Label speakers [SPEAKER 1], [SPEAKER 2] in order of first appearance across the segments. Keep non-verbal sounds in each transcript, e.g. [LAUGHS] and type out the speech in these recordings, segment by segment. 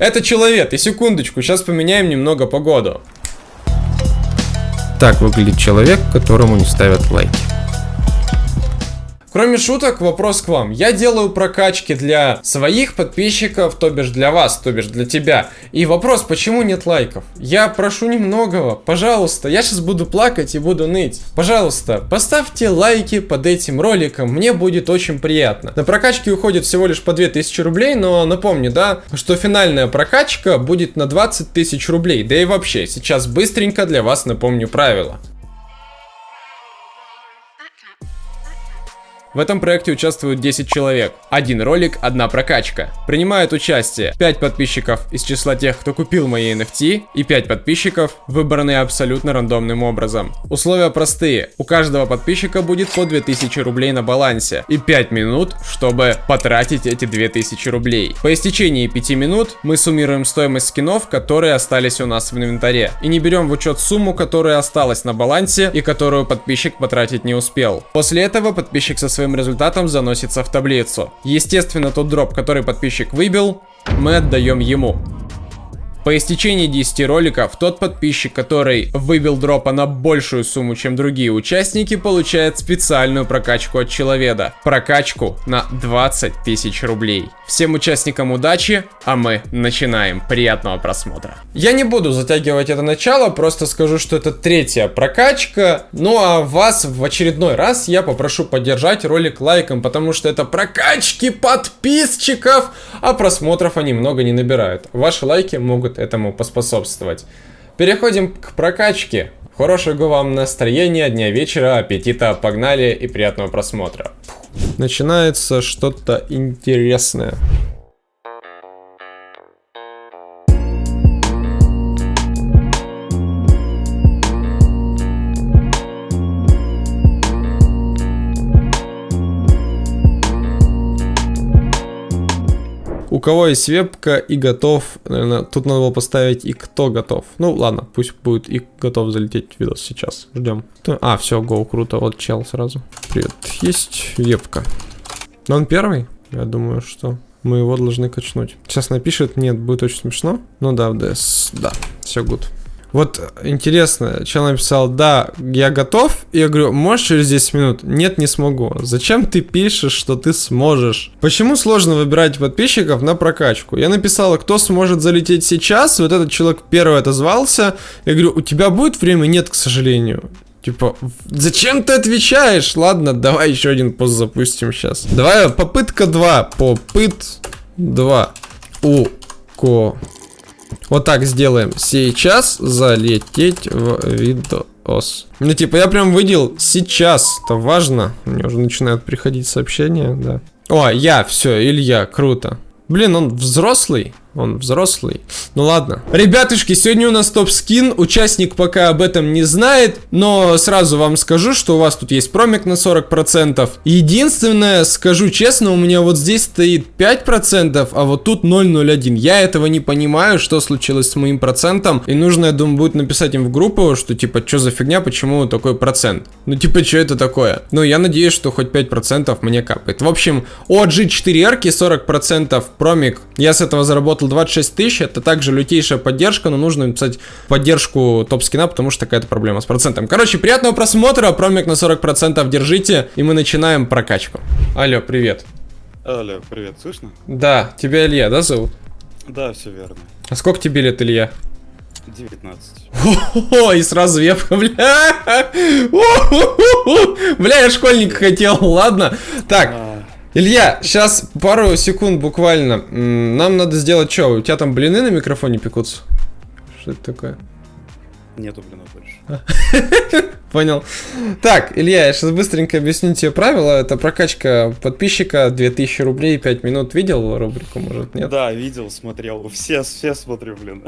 [SPEAKER 1] Это человек, и секундочку, сейчас поменяем немного погоду.
[SPEAKER 2] Так выглядит человек, которому не ставят лайки.
[SPEAKER 1] Кроме шуток, вопрос к вам. Я делаю прокачки для своих подписчиков, то бишь для вас, то бишь для тебя. И вопрос, почему нет лайков? Я прошу немногого, пожалуйста, я сейчас буду плакать и буду ныть. Пожалуйста, поставьте лайки под этим роликом, мне будет очень приятно. На прокачки уходит всего лишь по 2000 рублей, но напомню, да, что финальная прокачка будет на 20 тысяч рублей. Да и вообще, сейчас быстренько для вас напомню правила. В этом проекте участвуют 10 человек. Один ролик, одна прокачка. Принимают участие 5 подписчиков из числа тех, кто купил мои NFT, и 5 подписчиков, выбранные абсолютно рандомным образом. Условия простые. У каждого подписчика будет по 2000 рублей на балансе и 5 минут, чтобы потратить эти 2000 рублей. По истечении 5 минут мы суммируем стоимость скинов, которые остались у нас в инвентаре. И не берем в учет сумму, которая осталась на балансе и которую подписчик потратить не успел. После этого подписчик со своим результатом заносится в таблицу. Естественно, тот дроп, который подписчик выбил, мы отдаем ему. По истечении 10 роликов, тот подписчик, который выбил дропа на большую сумму, чем другие участники, получает специальную прокачку от человека. Прокачку на 20 тысяч рублей. Всем участникам удачи, а мы начинаем. Приятного просмотра. Я не буду затягивать это начало, просто скажу, что это третья прокачка. Ну а вас в очередной раз я попрошу поддержать ролик лайком, потому что это прокачки подписчиков, а просмотров они много не набирают. Ваши лайки могут могут этому поспособствовать. Переходим к прокачке. Хорошего вам настроения, дня вечера, аппетита, погнали и приятного просмотра.
[SPEAKER 2] Начинается что-то интересное. У кого есть вебка и готов, наверное, тут надо было поставить и кто готов. Ну ладно, пусть будет и готов залететь видос сейчас. Ждем. А, все, go, круто, вот чел сразу. Привет, есть вебка. Но он первый? Я думаю, что мы его должны качнуть. Сейчас напишет, нет, будет очень смешно. Ну да, в DS, да, все good. Вот интересно, человек написал, да, я готов. И я говорю, можешь через 10 минут? Нет, не смогу. Зачем ты пишешь, что ты сможешь? Почему сложно выбирать подписчиков на прокачку? Я написала, кто сможет залететь сейчас. Вот этот человек первый отозвался. Я говорю, у тебя будет время? Нет, к сожалению. Типа, зачем ты отвечаешь? Ладно, давай еще один пост запустим сейчас. Давай, попытка 2. Попыт 2. У ко вот так сделаем. Сейчас залететь в видос. Ну, типа, я прям выделил сейчас. Это важно. Мне уже начинают приходить сообщения, да. О, я, все, Илья, круто. Блин, он взрослый. Он взрослый. Ну ладно. Ребятушки, сегодня у нас топ-скин. Участник пока об этом не знает. Но сразу вам скажу, что у вас тут есть промик на 40%. Единственное, скажу честно, у меня вот здесь стоит 5%, а вот тут 0,01. Я этого не понимаю, что случилось с моим процентом. И нужно, я думаю, будет написать им в группу, что типа, что за фигня, почему такой процент. Ну типа, что это такое? Ну я надеюсь, что хоть 5% мне капает. В общем, OG 4R 40% промик. Я с этого заработал заработал 26 тысяч, это также лютейшая поддержка, но нужно написать поддержку топ-скина, потому что такая-то проблема с процентом. Короче, приятного просмотра, промик на 40% держите, и мы начинаем прокачку. Алло, привет.
[SPEAKER 3] Алло, привет, слышно?
[SPEAKER 2] Да, тебя Илья, да, зовут?
[SPEAKER 3] Да, все верно.
[SPEAKER 2] А сколько тебе лет, Илья?
[SPEAKER 3] 19.
[SPEAKER 2] О, и сразу вебка, бля. Бля, я школьник хотел, ладно. Так, а. Илья, сейчас пару секунд буквально. Нам надо сделать что? У тебя там блины на микрофоне пекутся? Что это такое?
[SPEAKER 3] Нету блинов больше. [LAUGHS]
[SPEAKER 2] Понял. Так, Илья, я сейчас быстренько объясню тебе правила. Это прокачка подписчика 2000 рублей 5 минут. Видел рубрику, может, нет?
[SPEAKER 3] Да, видел, смотрел. Все, все смотрю, блин.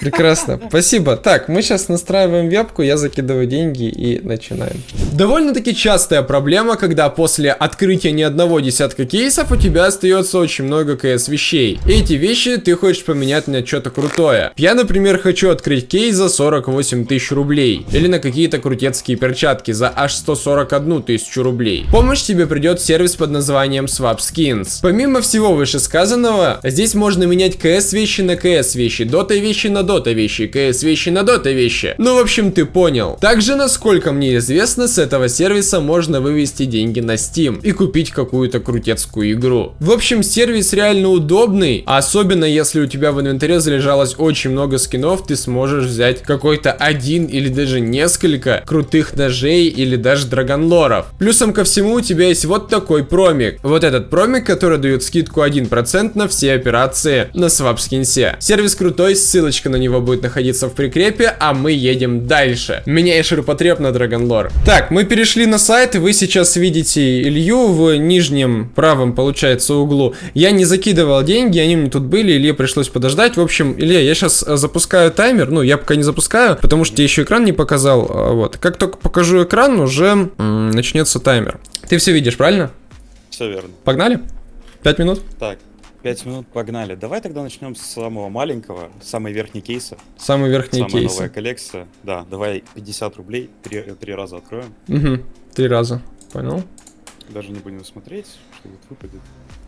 [SPEAKER 2] Прекрасно. Спасибо. Так, мы сейчас настраиваем вебку, я закидываю деньги и начинаем. Довольно-таки частая проблема, когда после открытия ни одного десятка кейсов у тебя остается очень много КС вещей. эти вещи ты хочешь поменять на что-то крутое. Я, например, хочу открыть кейс за 48 тысяч рублей. Или на какие-то крутец сваповские перчатки за аж 141 тысячу рублей. Помощь тебе придет сервис под названием Swap Skins. Помимо всего вышесказанного, здесь можно менять КС вещи на КС вещи, Дота вещи на Дота вещи, КС вещи на Дота вещи. Ну, в общем, ты понял. Также, насколько мне известно, с этого сервиса можно вывести деньги на Steam и купить какую-то крутецкую игру. В общем, сервис реально удобный, особенно если у тебя в инвентаре залежалось очень много скинов, ты сможешь взять какой-то один или даже несколько крутых ножей или даже драгонлоров. Плюсом ко всему у тебя есть вот такой промик. Вот этот промик, который дает скидку 1% на все операции на свапскинсе. Сервис крутой, ссылочка на него будет находиться в прикрепе, а мы едем дальше. Меняй ширпотреб на драгонлор. Так, мы перешли на сайт, вы сейчас видите Илью в нижнем правом, получается, углу. Я не закидывал деньги, они мне тут были, Илье пришлось подождать. В общем, Илья, я сейчас запускаю таймер, ну, я пока не запускаю, потому что я еще экран не показал, а, вот. Как только покажу экран, уже начнется таймер. Ты все видишь, правильно?
[SPEAKER 3] Все верно.
[SPEAKER 2] Погнали? Пять минут?
[SPEAKER 3] Так, 5 минут погнали. Давай тогда начнем с самого маленького, самый верхний кейса.
[SPEAKER 2] Самый верхний
[SPEAKER 3] Самая
[SPEAKER 2] кейс.
[SPEAKER 3] новая коллекция. Да, давай 50 рублей, три, три раза откроем.
[SPEAKER 2] Угу. Три раза. Понял?
[SPEAKER 3] Даже не будем смотреть, что тут выпадет.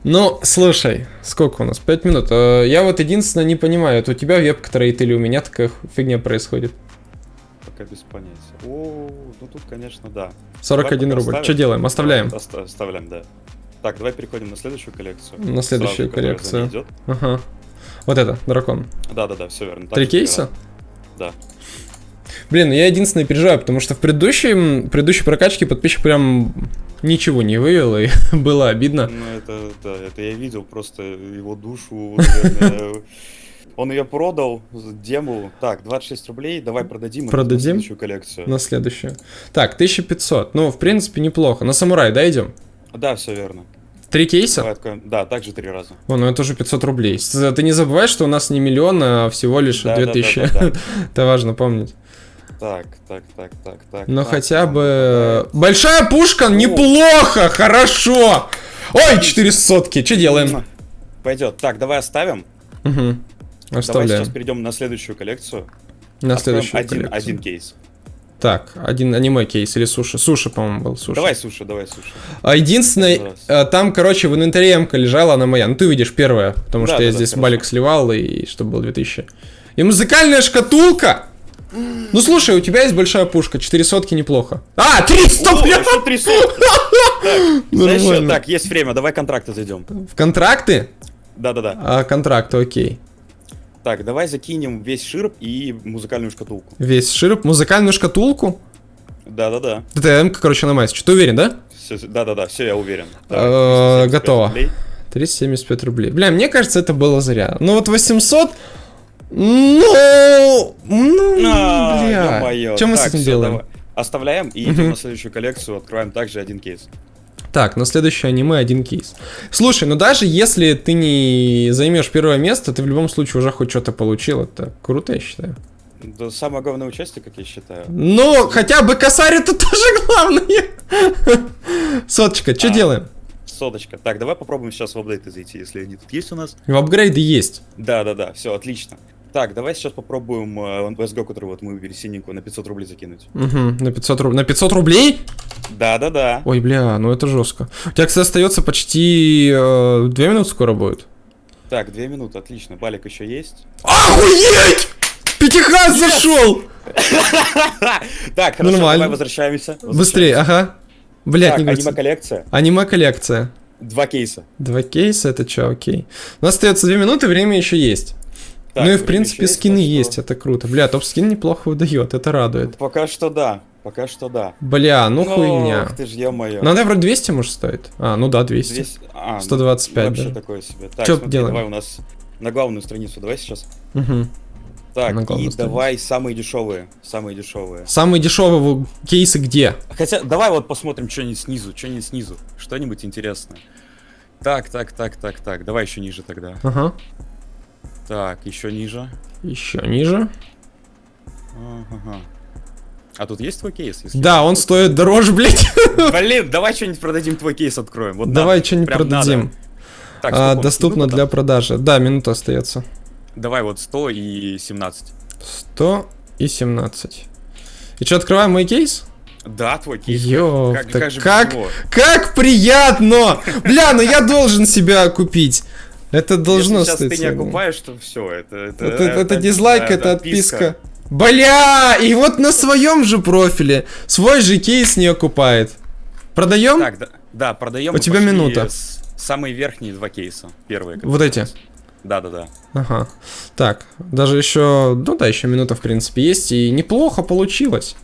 [SPEAKER 2] Ну, слушай, сколько у нас? Пять минут. Э, Я вот единственное не понимаю, это у тебя вебка троит или у меня такая фигня происходит?
[SPEAKER 3] Пока без понятия. О, ну тут, конечно, да.
[SPEAKER 2] 41
[SPEAKER 3] Давай пока
[SPEAKER 2] рубль.
[SPEAKER 3] оставим.
[SPEAKER 2] Что делаем? Оставляем.
[SPEAKER 3] Оставляем, да. Так, давай переходим на следующую коллекцию.
[SPEAKER 2] На следующую
[SPEAKER 3] Сразу,
[SPEAKER 2] коллекцию.
[SPEAKER 3] идет.
[SPEAKER 2] Ага. Вот это, дракон.
[SPEAKER 3] Да-да-да, все верно. Так
[SPEAKER 2] Три кейса?
[SPEAKER 3] Да.
[SPEAKER 2] Блин, я единственное переживаю, потому что в предыдущем, предыдущей прокачке подписчик прям ничего не вывел, и [LAUGHS] было обидно.
[SPEAKER 3] Ну, это, да, это я видел просто его душу, наверное. [LAUGHS] Он ее продал, дему. Так, 26 рублей, давай продадим.
[SPEAKER 2] Продадим?
[SPEAKER 3] на следующую коллекцию.
[SPEAKER 2] На следующую. Так, 1500. Ну, в принципе, неплохо. На самурай, да, идем?
[SPEAKER 3] Да, все верно.
[SPEAKER 2] Три кейса?
[SPEAKER 3] Откроем. Да, также три раза.
[SPEAKER 2] О, ну это уже 500 рублей. С- Ты не забывай, что у нас не миллион, а всего лишь
[SPEAKER 3] Да,
[SPEAKER 2] 2000.
[SPEAKER 3] да, да, да, да. [LAUGHS]
[SPEAKER 2] Это важно помнить.
[SPEAKER 3] Так, так, так, так, так.
[SPEAKER 2] Но
[SPEAKER 3] так,
[SPEAKER 2] хотя
[SPEAKER 3] нам
[SPEAKER 2] бы...
[SPEAKER 3] попадает.
[SPEAKER 2] Большая пушка, неплохо, хорошо. Ой, 4 сотки, что делаем?
[SPEAKER 3] Пойдет. Так, давай оставим.
[SPEAKER 2] Угу.
[SPEAKER 3] Давай
[SPEAKER 2] Оставляем.
[SPEAKER 3] сейчас перейдем на следующую коллекцию.
[SPEAKER 2] На
[SPEAKER 3] Откроем
[SPEAKER 2] следующую
[SPEAKER 3] один,
[SPEAKER 2] коллекцию.
[SPEAKER 3] один кейс.
[SPEAKER 2] Так, один аниме кейс или суши. Суши, по-моему, был суши.
[SPEAKER 3] Давай суши, давай суши.
[SPEAKER 2] А единственное,
[SPEAKER 3] Раз.
[SPEAKER 2] э, там, короче, в инвентаре м лежала, она моя. Ну, ты видишь первая, потому
[SPEAKER 3] Да,
[SPEAKER 2] что я
[SPEAKER 3] да, да,
[SPEAKER 2] здесь
[SPEAKER 3] хорошо.
[SPEAKER 2] балик сливал, и чтобы было 2000. И музыкальная шкатулка! Ну, слушай, у тебя есть большая пушка, 4 сотки неплохо. А, 300,
[SPEAKER 3] О,
[SPEAKER 2] бля!
[SPEAKER 3] еще три сотки. [LAUGHS] Так, знаешь. Так, есть время, давай контракты зайдем.
[SPEAKER 2] В контракты?
[SPEAKER 3] Да-да-да.
[SPEAKER 2] А, контракты, окей.
[SPEAKER 3] Так, давай закинем весь ширп и музыкальную шкатулку.
[SPEAKER 2] Весь широп, музыкальную шкатулку?
[SPEAKER 3] Да-да-да.
[SPEAKER 2] Это М, короче, на майс. Ты уверен, да?
[SPEAKER 3] Да-да-да, все, я уверен.
[SPEAKER 2] Э,
[SPEAKER 3] Давай, 375
[SPEAKER 2] готово.
[SPEAKER 3] рублей.
[SPEAKER 2] 375 рублей. Бля, мне кажется, это было зря. Ну вот 800... Ну... Ну,
[SPEAKER 3] А,
[SPEAKER 2] бля. Что мы с этим делаем?
[SPEAKER 3] Оставляем и идем на следующую коллекцию, откроем также один кейс.
[SPEAKER 2] Так, на следующее аниме один кейс. Слушай, ну даже если ты не займешь первое место, ты в любом случае уже хоть что-то получил. Это круто, я считаю.
[SPEAKER 3] Да, самое главное участие, как я считаю.
[SPEAKER 2] Но хотя бы косарь это [LAUGHS] тоже главное. Соточка, что
[SPEAKER 3] А.
[SPEAKER 2] делаем?
[SPEAKER 3] Соточка. Так, давай попробуем сейчас в апдейты зайти, если они тут есть у нас.
[SPEAKER 2] В апгрейды есть.
[SPEAKER 3] Да-да-да, все, отлично. Так, давай сейчас попробуем э, CSGO, который вот мы выбили синенькую, на 500 рублей закинуть.
[SPEAKER 2] Угу, на 500 рублей. На 500 рублей?
[SPEAKER 3] Да-да-да.
[SPEAKER 2] Ой, бля, ну это жестко. У тебя, кстати, остается почти э, 2 минуты скоро будет.
[SPEAKER 3] Так, две минуты, отлично. Балик еще есть.
[SPEAKER 2] Охуеть! Пятихас зашел! [LAUGHS]
[SPEAKER 3] Так, хорошо,
[SPEAKER 2] Нормально.
[SPEAKER 3] давай возвращаемся.
[SPEAKER 2] Быстрее, ага. Блять, не
[SPEAKER 3] аниме-коллекция.
[SPEAKER 2] Аниме коллекция.
[SPEAKER 3] Два кейса.
[SPEAKER 2] Два кейса, это что, окей. У нас остается 2 минуты, время еще есть.
[SPEAKER 3] Так,
[SPEAKER 2] ну и в принципе скины
[SPEAKER 3] так что
[SPEAKER 2] есть, это круто. Бля, топ-скин неплохо выдает, это радует.
[SPEAKER 3] Пока что да, пока что да.
[SPEAKER 2] Бля, ну
[SPEAKER 3] Ох
[SPEAKER 2] хуйня.
[SPEAKER 3] ты ж, ё-моё.
[SPEAKER 2] Ну она вроде 200 может стоит. А, ну да, 200.
[SPEAKER 3] 200 а, ну,
[SPEAKER 2] 125
[SPEAKER 3] Вообще
[SPEAKER 2] даже.
[SPEAKER 3] такое себе. Так,
[SPEAKER 2] Чё
[SPEAKER 3] смотри,
[SPEAKER 2] делаем?
[SPEAKER 3] давай у нас на главную страницу, давай сейчас.
[SPEAKER 2] Мгм.
[SPEAKER 3] Так, и давай самые дешевые, самые дешевые.
[SPEAKER 2] Самые дешевые кейсы где?
[SPEAKER 3] Хотя, давай вот посмотрим что-нибудь снизу, что-нибудь снизу, что-нибудь интересное. Так, так, так, так, так, давай еще ниже тогда.
[SPEAKER 2] Ага.
[SPEAKER 3] Так, еще ниже.
[SPEAKER 2] Еще ниже.
[SPEAKER 3] Ага. А тут есть твой кейс? если
[SPEAKER 2] Да, он стоит дороже, [LAUGHS] блять.
[SPEAKER 3] Блин, давай что-нибудь продадим, твой кейс откроем. Вот
[SPEAKER 2] Давай что-нибудь продадим.
[SPEAKER 3] надо. Так,
[SPEAKER 2] А, доступно
[SPEAKER 3] минута
[SPEAKER 2] для продажи. Да, минута остается.
[SPEAKER 3] Давай вот 100 и 17.
[SPEAKER 2] 100 и 17. И что, открываем мой кейс?
[SPEAKER 3] Да, твой кейс.
[SPEAKER 2] Ёпта,
[SPEAKER 3] как, как
[SPEAKER 2] как, как приятно! Бля, ну я должен себя купить. Это должно
[SPEAKER 3] Если сейчас ты не окупаешь, то все, это... Это,
[SPEAKER 2] Это, это дизлайк,
[SPEAKER 3] да,
[SPEAKER 2] это
[SPEAKER 3] да,
[SPEAKER 2] отписка. Бля, и вот на своем же профиле свой же кейс не окупает. Продаем?
[SPEAKER 3] Так, да, да продаем.
[SPEAKER 2] У тебя минута.
[SPEAKER 3] Самые верхние два кейса. Первые.
[SPEAKER 2] Вот эти.
[SPEAKER 3] Да-да-да.
[SPEAKER 2] Ага. Так, даже еще, ну да, еще минута в принципе есть, и неплохо получилось.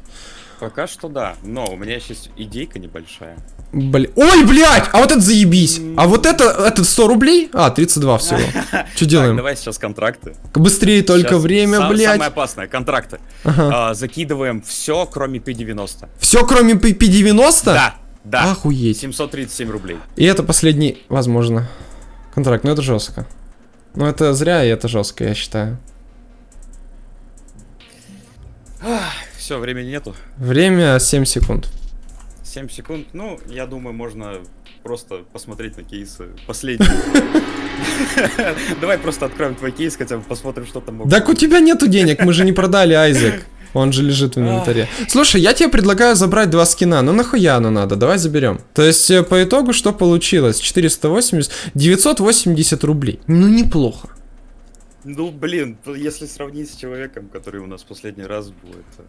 [SPEAKER 3] Пока что да, но у меня есть идейка небольшая.
[SPEAKER 2] Бля... Ой, блядь, а вот это заебись. А вот это, это 100 рублей? А, 32 [LAUGHS] всего. Что
[SPEAKER 3] Так,
[SPEAKER 2] делаем?
[SPEAKER 3] давай сейчас контракты.
[SPEAKER 2] Быстрее только
[SPEAKER 3] Сейчас
[SPEAKER 2] время,
[SPEAKER 3] са-
[SPEAKER 2] блядь.
[SPEAKER 3] Самое опасное, контракты.
[SPEAKER 2] Ага.
[SPEAKER 3] А, закидываем все, кроме P90.
[SPEAKER 2] Все, кроме P- P90?
[SPEAKER 3] Да, да.
[SPEAKER 2] Охуеть.
[SPEAKER 3] 737 рублей.
[SPEAKER 2] И это последний, возможно, контракт. Но это жестко. Ну это зря, и это жестко, я считаю.
[SPEAKER 3] Все, времени нету.
[SPEAKER 2] Время 7 секунд.
[SPEAKER 3] 7 секунд. Ну, я думаю, можно просто посмотреть на кейсы последние. [LAUGHS] Давай просто откроем твой кейс, хотя бы посмотрим, что там
[SPEAKER 2] Так у тебя нету денег, мы же не продали [LAUGHS] Айзек. Он же лежит в инвентаре. Слушай, я тебе предлагаю забрать два скина. Ну нахуя оно надо? Давай заберем. То есть э, по итогу что получилось? 480, 980 рублей. Ну неплохо.
[SPEAKER 3] Ну, блин, если сравнить с человеком, который у нас последний раз был, это...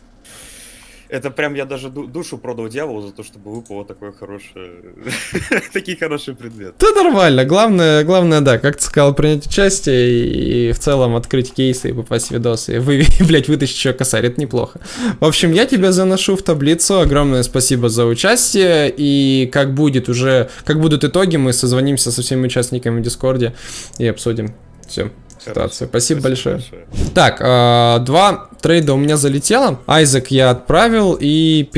[SPEAKER 3] Это прям я даже ду- душу продал дьяволу за то, чтобы выпало такое хорошее... [LAUGHS] Такие хорошие предметы.
[SPEAKER 2] Да нормально. Главное, главное, да, как ты сказал, принять участие и, в целом открыть кейсы и попасть в видосы. И вы, [LAUGHS] блядь, вытащить еще косарь, это неплохо. В общем, я тебя заношу в таблицу. Огромное спасибо за участие. И как будет уже, как будут итоги, мы созвонимся со всеми участниками в Дискорде и обсудим всю ситуацию. Спасибо, большое. Так, э, два трейда у меня залетело. Айзек я отправил, и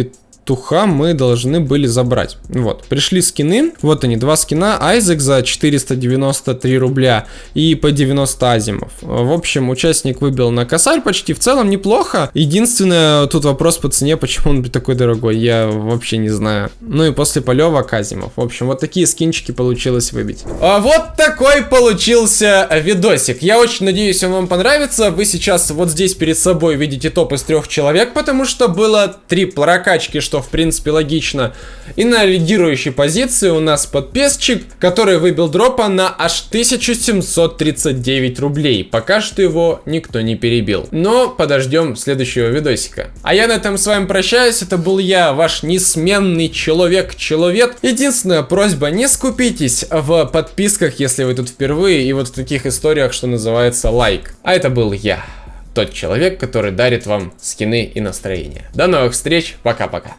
[SPEAKER 2] петуха мы должны были забрать. Вот, пришли скины. Вот они, два скина. Айзек за 493 рубля и по 90 азимов. В общем, участник выбил на косарь почти. В целом неплохо. Единственное, тут вопрос по цене, почему он [LAUGHS] такой дорогой, я вообще не знаю. Ну и после полевок азимов. В общем, вот такие скинчики получилось выбить. А вот такой получился видосик. Я очень надеюсь, он вам понравится. Вы сейчас вот здесь перед собой видите топ из трех человек, потому что было три прокачки, в принципе логично. И на лидирующей позиции у нас подписчик, который выбил дропа на аж 1739 рублей. Пока что его никто не перебил. Но подождем следующего видосика. А я на этом с вами прощаюсь. Это был я, ваш несменный человек-человек. Единственная просьба, не скупитесь в подписках, если вы тут впервые, и вот в таких историях, что называется лайк. А это был я. Тот человек, который дарит вам скины и настроение. До новых встреч, пока-пока.